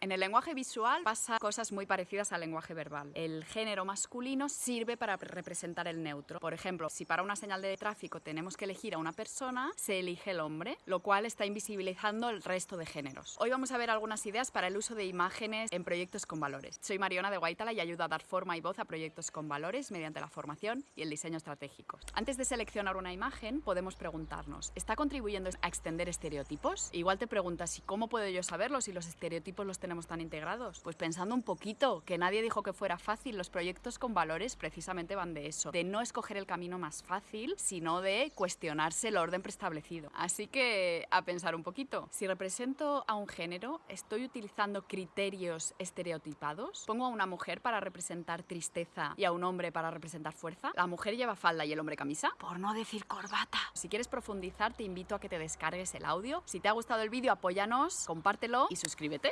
En el lenguaje visual pasa cosas muy parecidas al lenguaje verbal. El género masculino sirve para representar el neutro. Por ejemplo, si para una señal de tráfico tenemos que elegir a una persona, se elige el hombre, lo cual está invisibilizando el resto de géneros. Hoy vamos a ver algunas ideas para el uso de imágenes en proyectos con valores. Soy Mariona de Guaitala y ayudo a dar forma y voz a proyectos con valores mediante la formación y el diseño estratégico. Antes de seleccionar una imagen, podemos preguntarnos, ¿está contribuyendo a extender estereotipos? Igual te preguntas, ¿y cómo puedo yo saberlo si los estereotipos los tenemos tan integrados? Pues pensando un poquito, que nadie dijo que fuera fácil, los proyectos con valores precisamente van de eso, de no escoger el camino más fácil, sino de cuestionarse el orden preestablecido. Así que a pensar un poquito. Si represento a un género, ¿estoy utilizando criterios estereotipados? ¿Pongo a una mujer para representar tristeza y a un hombre para representar fuerza? ¿La mujer lleva falda y el hombre camisa? Por no decir corbata. Si quieres profundizar, te invito a que te descargues el audio. Si te ha gustado el vídeo, apóyanos, compártelo y suscríbete.